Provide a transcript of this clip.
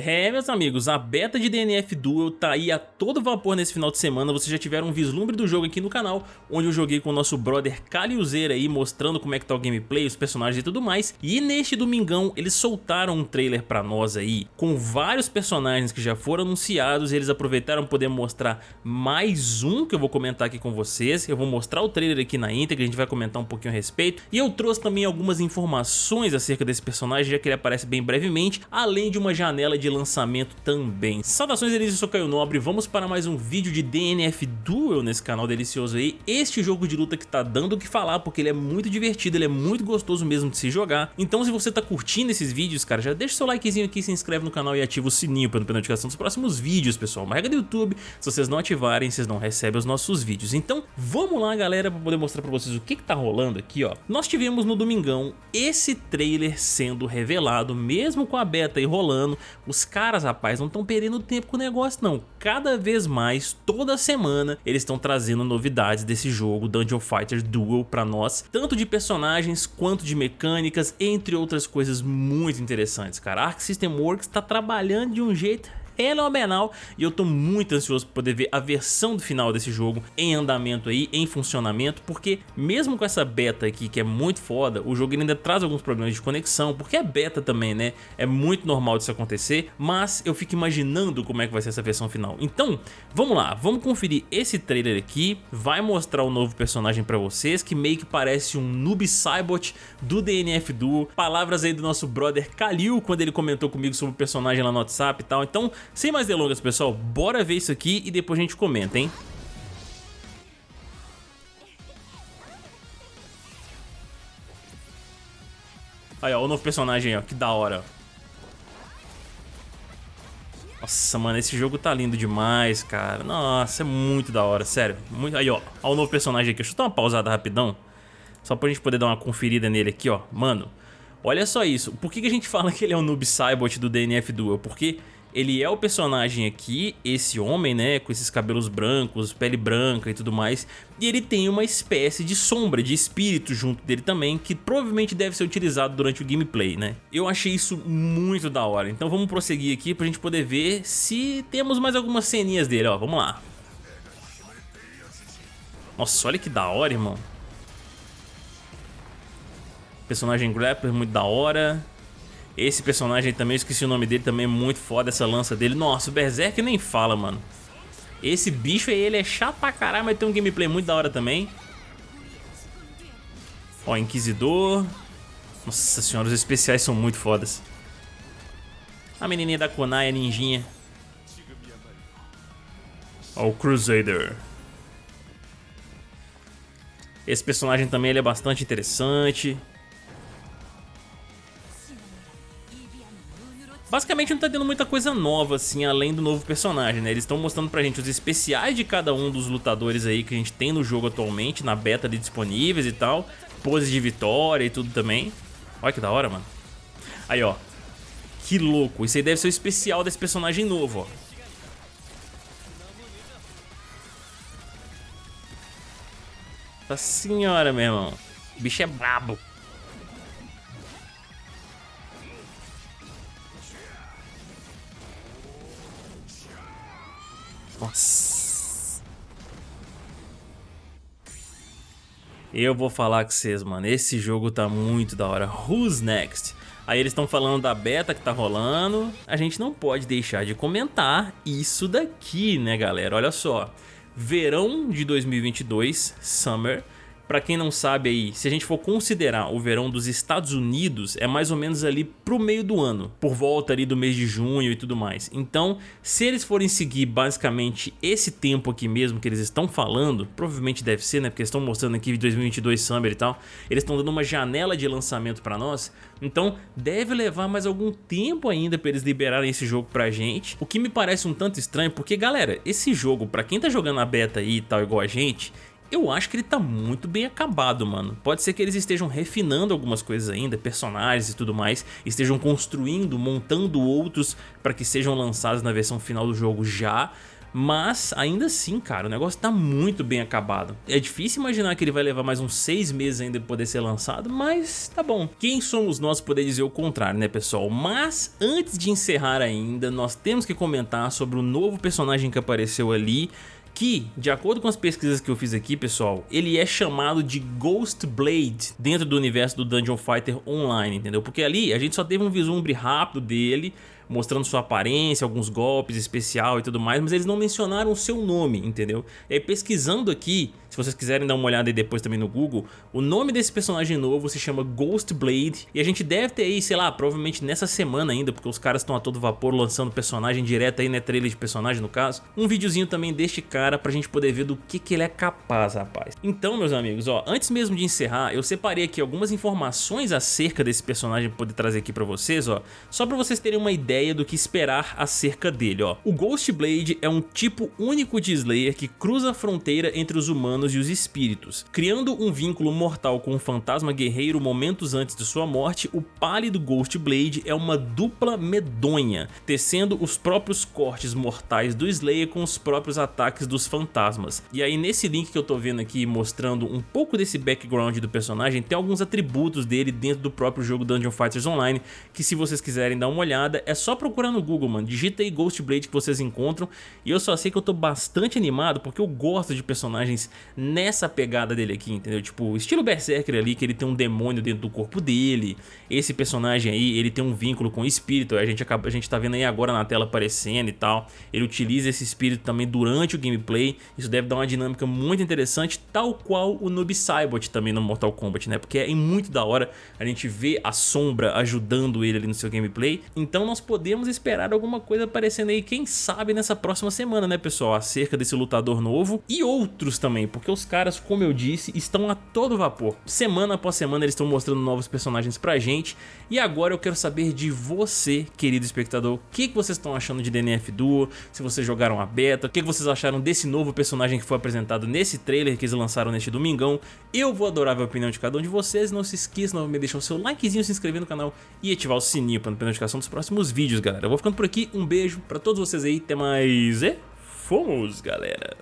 É, meus amigos, a beta de DNF Duel tá aí a todo vapor nesse final de semana, vocês já tiveram um vislumbre do jogo aqui no canal, onde eu joguei com o nosso brother Caliuzeira aí, mostrando como é que tá o gameplay, os personagens e tudo mais, e neste domingão eles soltaram um trailer pra nós aí, com vários personagens que já foram anunciados, e eles aproveitaram poder mostrar mais um que eu vou comentar aqui com vocês, eu vou mostrar o trailer aqui na íntegra, a gente vai comentar um pouquinho a respeito, e eu trouxe também algumas informações acerca desse personagem, já que ele aparece bem brevemente, além de uma janela de lançamento também. Saudações Elise, eu sou Caio Nobre, vamos para mais um vídeo de DNF Duel nesse canal delicioso aí. Este jogo de luta que tá dando o que falar, porque ele é muito divertido, ele é muito gostoso mesmo de se jogar. Então se você tá curtindo esses vídeos, cara, já deixa seu likezinho aqui, se inscreve no canal e ativa o sininho para não perder notificação dos próximos vídeos, pessoal. Uma regra do YouTube, se vocês não ativarem, vocês não recebem os nossos vídeos. Então vamos lá, galera, para poder mostrar para vocês o que que tá rolando aqui, ó. Nós tivemos no domingão esse trailer sendo revelado, mesmo com a beta aí rolando, os caras, rapaz, não estão perdendo tempo com o negócio não. Cada vez mais, toda semana, eles estão trazendo novidades desse jogo Dungeon Fighter Duel pra nós, tanto de personagens quanto de mecânicas, entre outras coisas muito interessantes, cara. Arc System Works tá trabalhando de um jeito fenomenal e eu tô muito ansioso para poder ver a versão do final desse jogo em andamento aí, em funcionamento, porque mesmo com essa beta aqui que é muito foda, o jogo ainda traz alguns problemas de conexão, porque é beta também, né? É muito normal disso acontecer, mas eu fico imaginando como é que vai ser essa versão final. Então, vamos lá, vamos conferir esse trailer aqui, vai mostrar o novo personagem pra vocês, que meio que parece um Noob Saibot do DNF Duo, palavras aí do nosso brother Kalil, quando ele comentou comigo sobre o personagem lá no WhatsApp e tal, então sem mais delongas, pessoal, bora ver isso aqui e depois a gente comenta, hein? Aí, ó, o novo personagem, ó, que da hora. Nossa, mano, esse jogo tá lindo demais, cara. Nossa, é muito da hora, sério. Muito... Aí, ó, ó o novo personagem aqui. Deixa eu dar uma pausada rapidão. Só pra gente poder dar uma conferida nele aqui, ó. Mano, olha só isso. Por que, que a gente fala que ele é o Noob Saibot do DNF Duel? Porque ele é o personagem aqui, esse homem, né, com esses cabelos brancos, pele branca e tudo mais, e ele tem uma espécie de sombra, de espírito junto dele também, que provavelmente deve ser utilizado durante o gameplay, né. Eu achei isso muito da hora, então vamos prosseguir aqui pra gente poder ver se temos mais algumas ceninhas dele, ó, vamos lá. Nossa, olha que da hora, irmão. Personagem grappler muito da hora. Esse personagem também, eu esqueci o nome dele, também é muito foda essa lança dele. Nossa, o Berserk nem fala, mano. Esse bicho aí, ele é chato pra caralho, mas tem um gameplay muito da hora também. Ó, Inquisidor. Nossa senhora, os especiais são muito fodas. A menininha da Konai, a ninjinha. Ó, o Crusader. Esse personagem também ele é bastante interessante. Basicamente não tá tendo muita coisa nova, assim, além do novo personagem, né? Eles estão mostrando pra gente os especiais de cada um dos lutadores aí que a gente tem no jogo atualmente, na beta ali disponíveis e tal. Poses de vitória e tudo também. Olha que da hora, mano. Aí, ó. Que louco. Isso aí deve ser o especial desse personagem novo, ó. Nossa senhora, meu irmão. O bicho é brabo. Nossa. Eu vou falar com vocês, mano. Esse jogo tá muito da hora. Who's next? Aí eles estão falando da beta que tá rolando. A gente não pode deixar de comentar isso daqui, né, galera? Olha só. Verão de 2022, Summer Pra quem não sabe aí, se a gente for considerar o verão dos Estados Unidos, é mais ou menos ali pro meio do ano, por volta ali do mês de junho e tudo mais. Então, se eles forem seguir basicamente esse tempo aqui mesmo que eles estão falando, provavelmente deve ser, né, porque eles estão mostrando aqui 2022 Summer e tal, eles estão dando uma janela de lançamento pra nós, então deve levar mais algum tempo ainda pra eles liberarem esse jogo pra gente, o que me parece um tanto estranho, porque galera, esse jogo, pra quem tá jogando a beta aí e tal igual a gente, eu acho que ele tá muito bem acabado, mano. Pode ser que eles estejam refinando algumas coisas ainda, personagens e tudo mais, estejam construindo, montando outros para que sejam lançados na versão final do jogo já, Mas ainda assim, cara, o negócio tá muito bem acabado. É difícil imaginar que ele vai levar mais uns seis meses ainda pra poder ser lançado, mas tá bom. Quem somos nós poder dizer o contrário, né pessoal? Mas antes de encerrar ainda, nós temos que comentar sobre o novo personagem que apareceu ali que, de acordo com as pesquisas que eu fiz aqui, pessoal, ele é chamado de Ghost Blade dentro do universo do Dungeon Fighter Online, entendeu? Porque ali a gente só teve um vislumbre rápido dele, mostrando sua aparência, alguns golpes especial e tudo mais, mas eles não mencionaram o seu nome, entendeu? E aí pesquisando aqui, se vocês quiserem dar uma olhada aí depois também no Google, o nome desse personagem novo se chama Ghost Blade e a gente deve ter aí, sei lá, provavelmente nessa semana ainda, porque os caras estão a todo vapor lançando personagem direto aí, né, trailer de personagem no caso, um videozinho também deste cara pra gente poder ver do que que ele é capaz, rapaz. Então, meus amigos, ó, antes mesmo de encerrar, eu separei aqui algumas informações acerca desse personagem pra poder trazer aqui pra vocês, ó, só pra vocês terem uma ideia do que esperar acerca dele, ó. O Ghost Blade é um tipo único de Slayer que cruza a fronteira entre os humanos e os espíritos. Criando um vínculo mortal com o fantasma guerreiro momentos antes de sua morte, o pálido Ghost Blade é uma dupla medonha, tecendo os próprios cortes mortais do Slayer com os próprios ataques dos fantasmas. E aí nesse link que eu tô vendo aqui mostrando um pouco desse background do personagem, tem alguns atributos dele dentro do próprio jogo Dungeon Fighters Online, que se vocês quiserem dar uma olhada, é só procurar no Google, mano, digita aí Ghost Blade que vocês encontram, e eu só sei que eu tô bastante animado porque eu gosto de personagens nessa pegada dele aqui, entendeu? Tipo, estilo Berserker ali, que ele tem um demônio dentro do corpo dele. Esse personagem aí, ele tem um vínculo com o espírito, a gente, acaba, a gente tá vendo aí agora na tela aparecendo e tal. Ele utiliza esse espírito também durante o gameplay, isso deve dar uma dinâmica muito interessante, tal qual o Noob Saibot também no Mortal Kombat, né? Porque é muito da hora a gente ver a sombra ajudando ele ali no seu gameplay. Então nós podemos esperar alguma coisa aparecendo aí, quem sabe nessa próxima semana, né pessoal? Acerca desse lutador novo e outros também, porque os caras, como eu disse, estão a todo vapor. Semana após semana eles estão mostrando novos personagens pra gente e agora eu quero saber de você, querido espectador, o que, que vocês estão achando de DNF Duo, se vocês jogaram a beta, o que, que vocês acharam desse novo personagem que foi apresentado nesse trailer que eles lançaram neste domingão. Eu vou adorar a opinião de cada um de vocês, não se esqueça de deixar o seu likezinho, se inscrever no canal e ativar o sininho para não perder notificação dos próximos vídeos, galera. Eu vou ficando por aqui. Um beijo pra todos vocês aí. Até mais e fomos, galera.